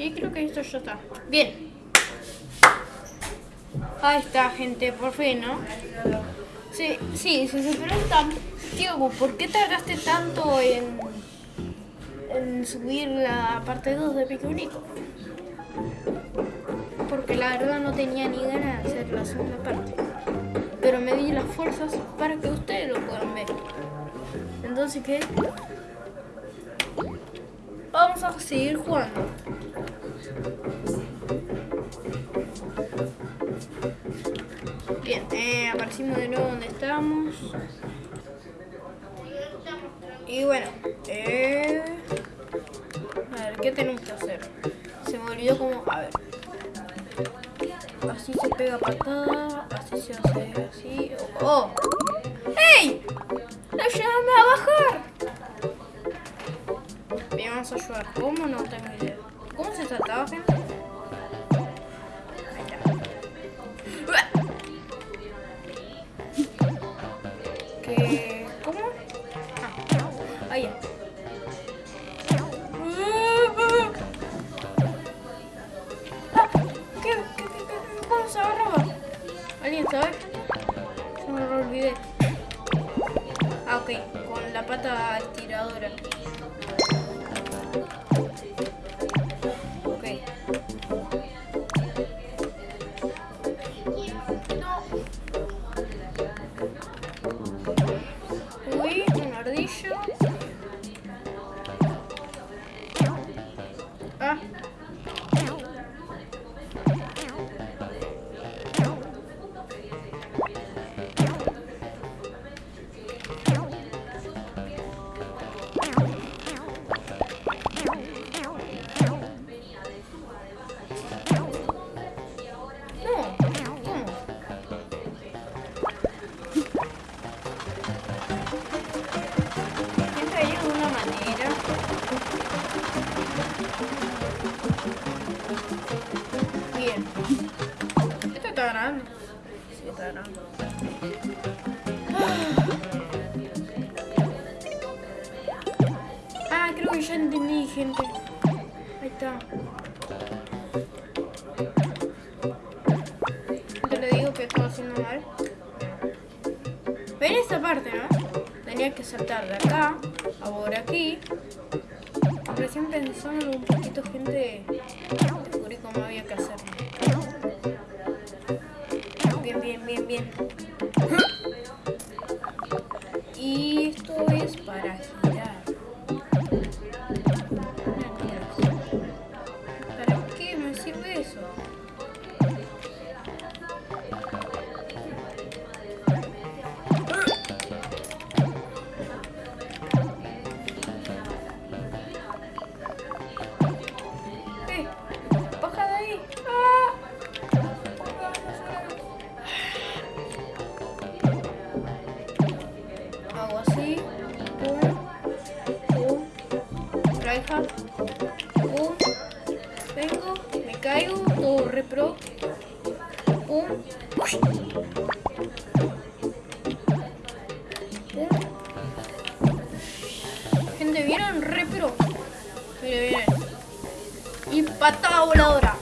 Y creo que esto ya está. Bien. Ahí está, gente, por fin, ¿no? Sí, sí, si se preguntan, Diego, ¿por qué tardaste tanto en, en subir la parte 2 de Pico Único? Porque la verdad no tenía ni ganas de hacer la segunda parte. Pero me di las fuerzas para que ustedes lo puedan ver. Entonces, ¿qué? Vamos a seguir jugando. Bien, eh, aparecimos de nuevo donde estábamos. Y bueno, eh, a ver, ¿qué tenemos que hacer? Se me olvidó cómo, a ver. Así se pega patada, así se hace así. ¡Oh! ¡Ey! ¡Ayúdame a bajar! Bien, vamos a ayudar. ¿Cómo? No tengo idea. ¿Cómo se trataba, gente? ¿Qué? ¿Cómo? Ah, ahí ya. Ah. ¿Qué? ¿Qué? ¿Qué? ¿Cómo se agarraba? ¿Alguien sabe? Se me lo olvidé. Ah, ok. Con la pata estiradora. Ya entendí, gente. Ahí está. Te le digo que estoy haciendo mal. Ven esta parte, ¿no? Tenía que saltar de acá a por aquí. Recién pensando un poquito, gente, descubrí cómo había que hacer. Bien, bien, bien, bien. Pum. Gente, ¿vieron? Repro. Mire, miren. Y patada voladora.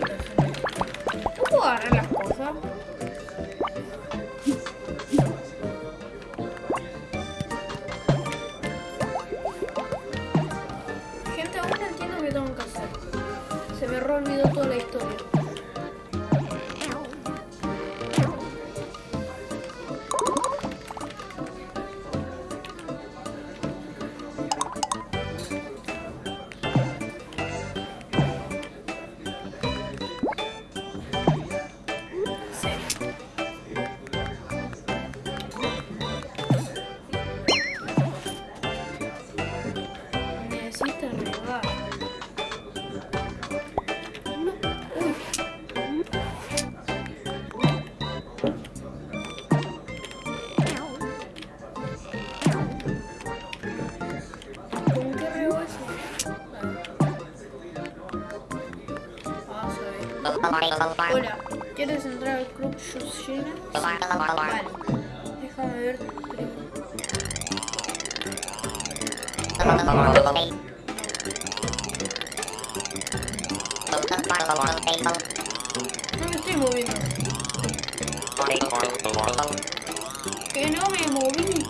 ¿Qué cosa? ¿No puedo? Hola, ¿quieres entrar al club Yoshina? Sí. Vale, déjame ver No me estoy moviendo. Que no me moví.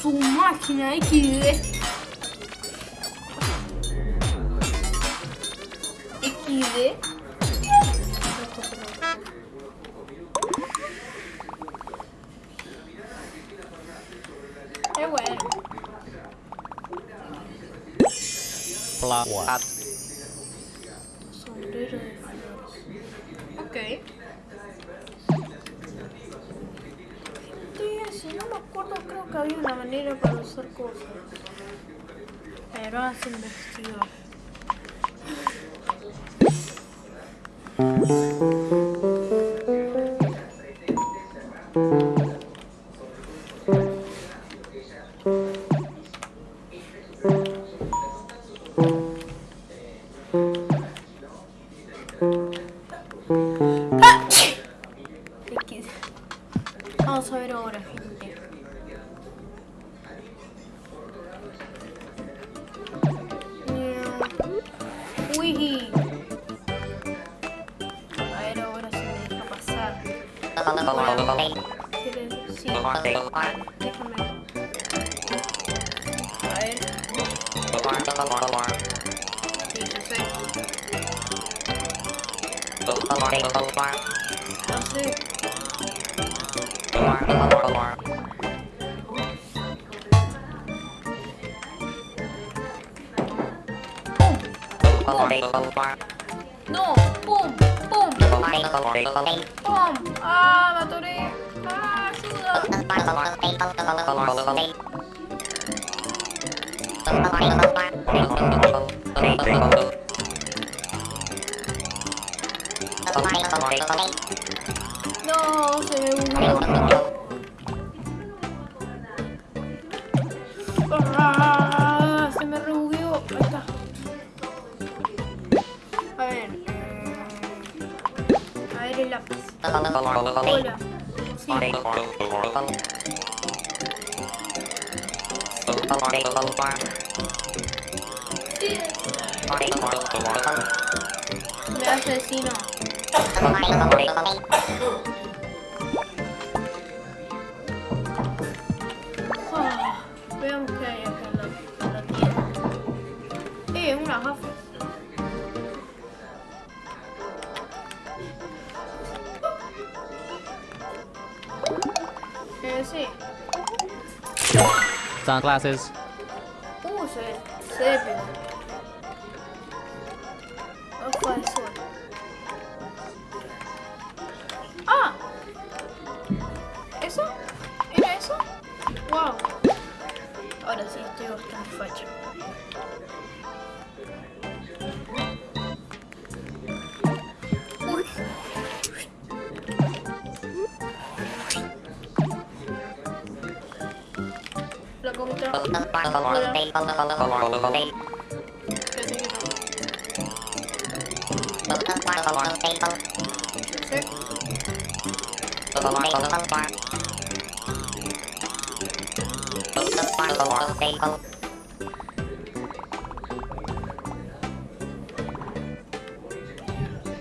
sou máquina aqui. Aqui. É- é- Eu era. Plá. ¿Quieres? Pum. Ah, me atoré. Ah, ayuda. No, se me hundió. Sí. Me sunglasses. Oh, so it's.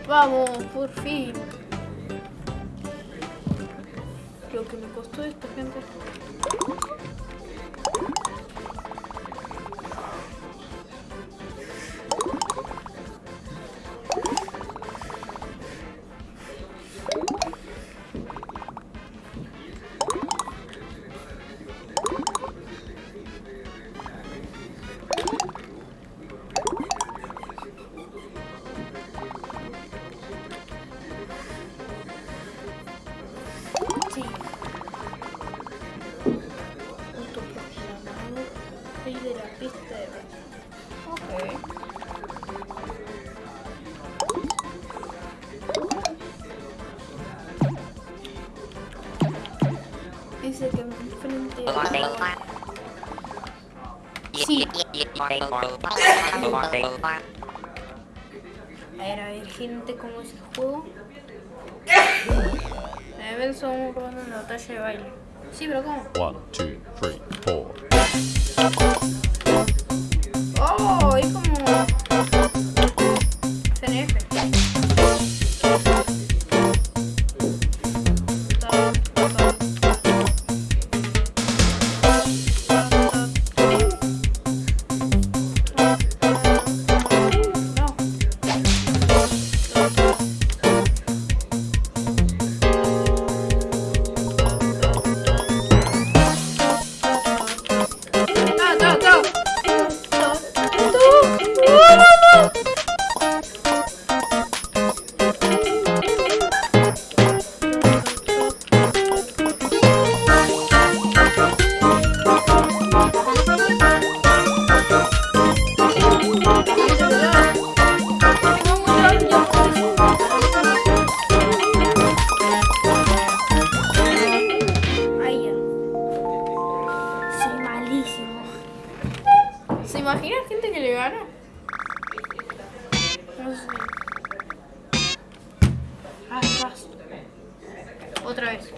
Vamos, por fin. Lo que me costó esto, gente. A ver, a ver, gente, ¿cómo es el juego? A ver, son robando en la batalla de baile. Sí, pero ¿cómo? One, two, three, four. Oh, es como... otra vez.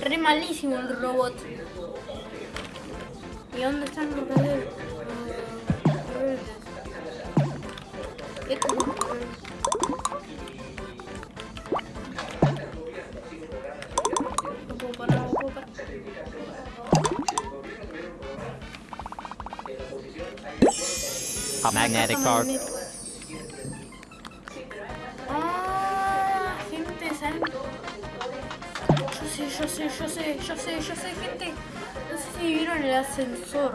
Re malísimo el robot. ¿Y dónde están los rebeldes? Ah, a magnetic card. ascensor.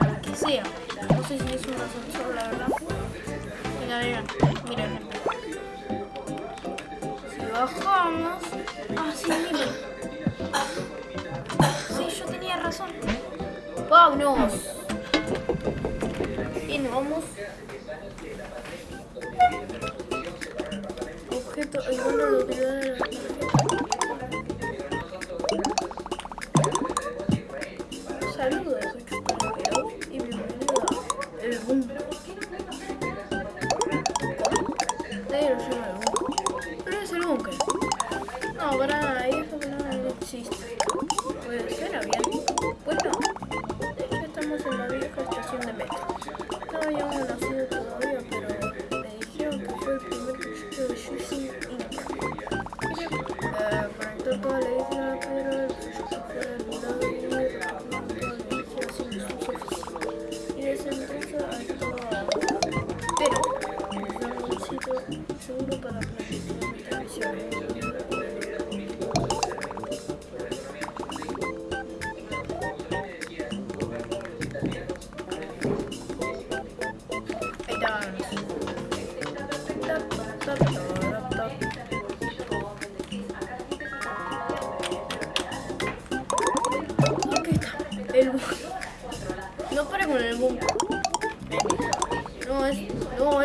Lo que sea. No sé si es un ascensor, la verdad. Mira, mira, mira. Si bajamos... Ah, sí, mira. Sí, yo tenía razón. ¡Vámonos! Bien, vamos. Objeto, el bueno lo que da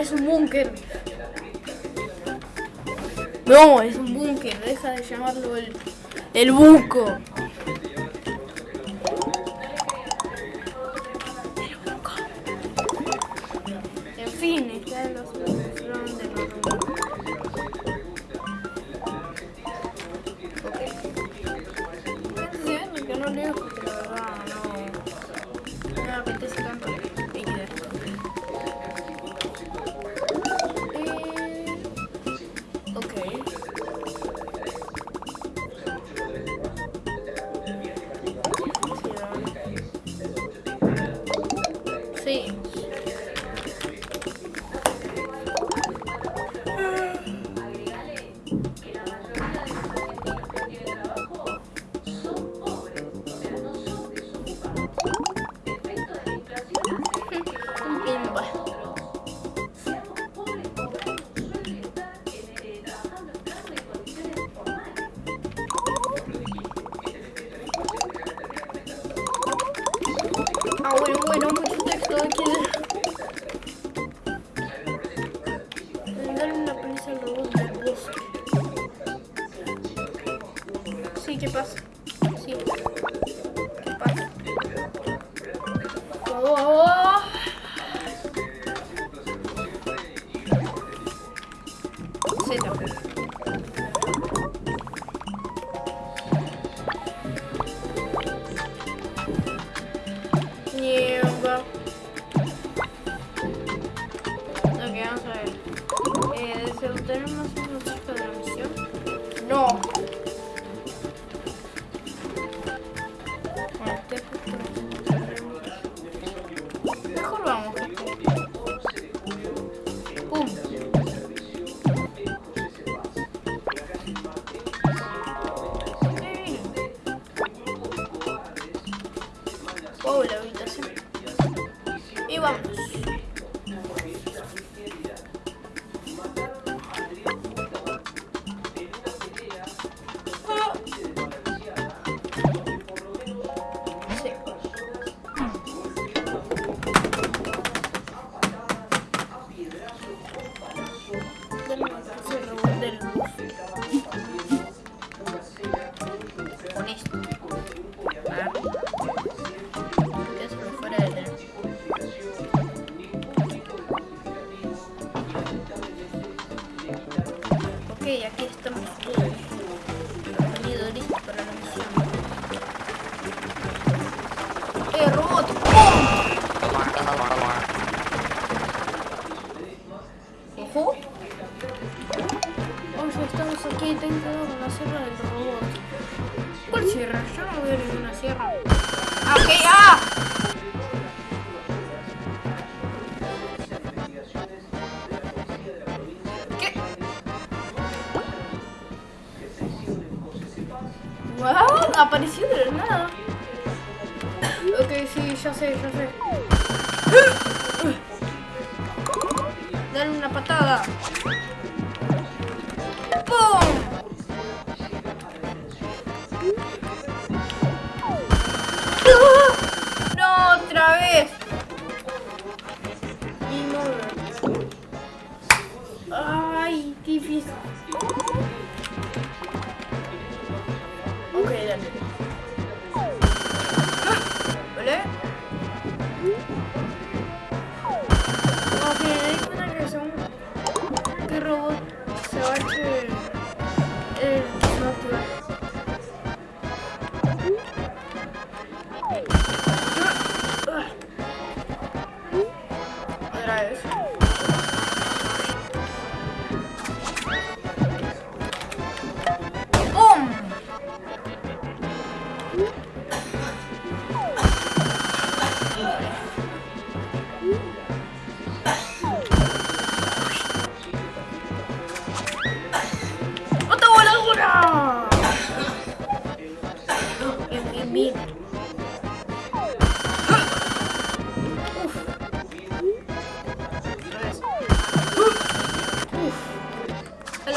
es un búnker. No, es un búnker, deja de llamarlo el, el buco.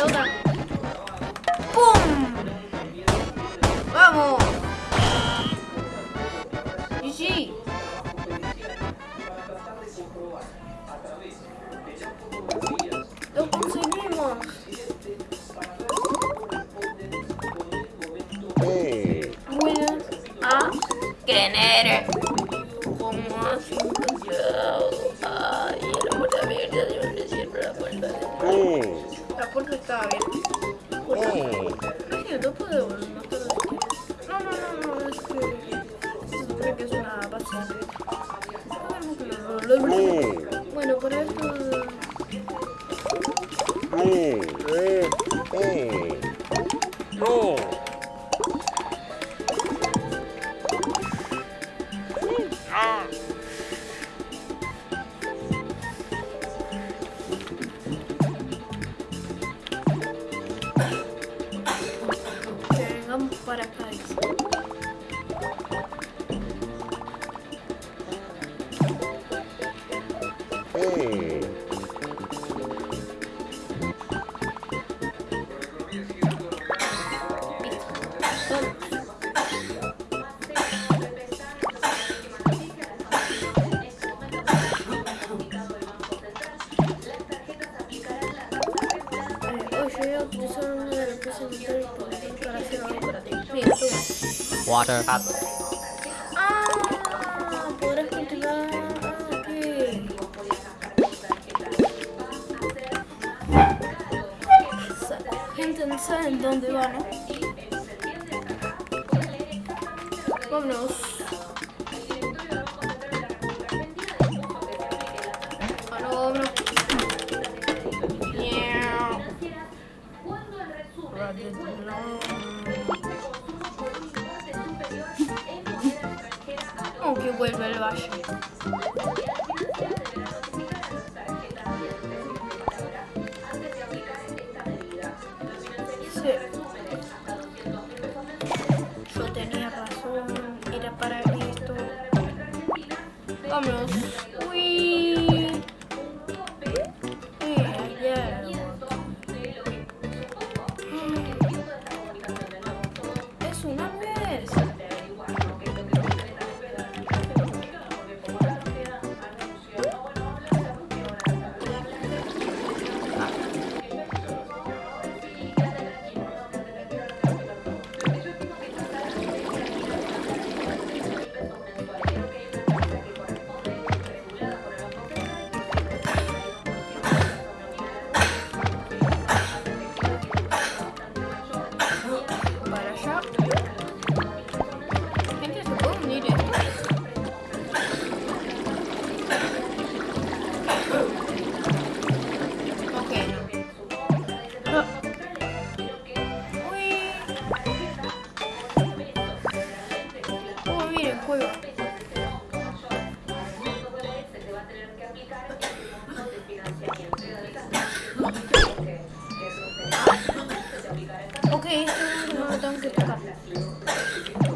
Uf. A Water. Up. dónde van. ¿no? Vámonos. Vamos. かったっい。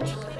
eventually.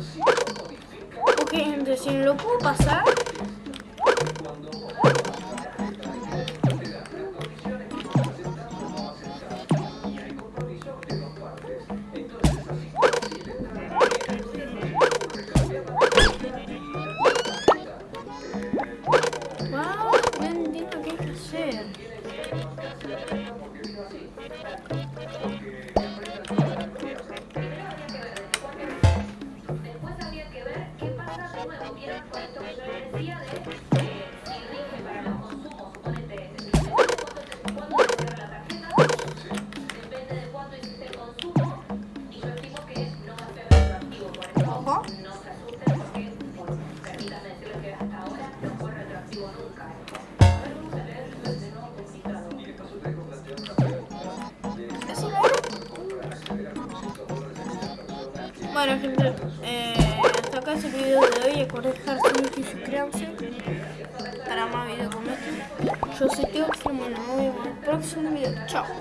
Ok, gente, si lo puedo pasar. Para más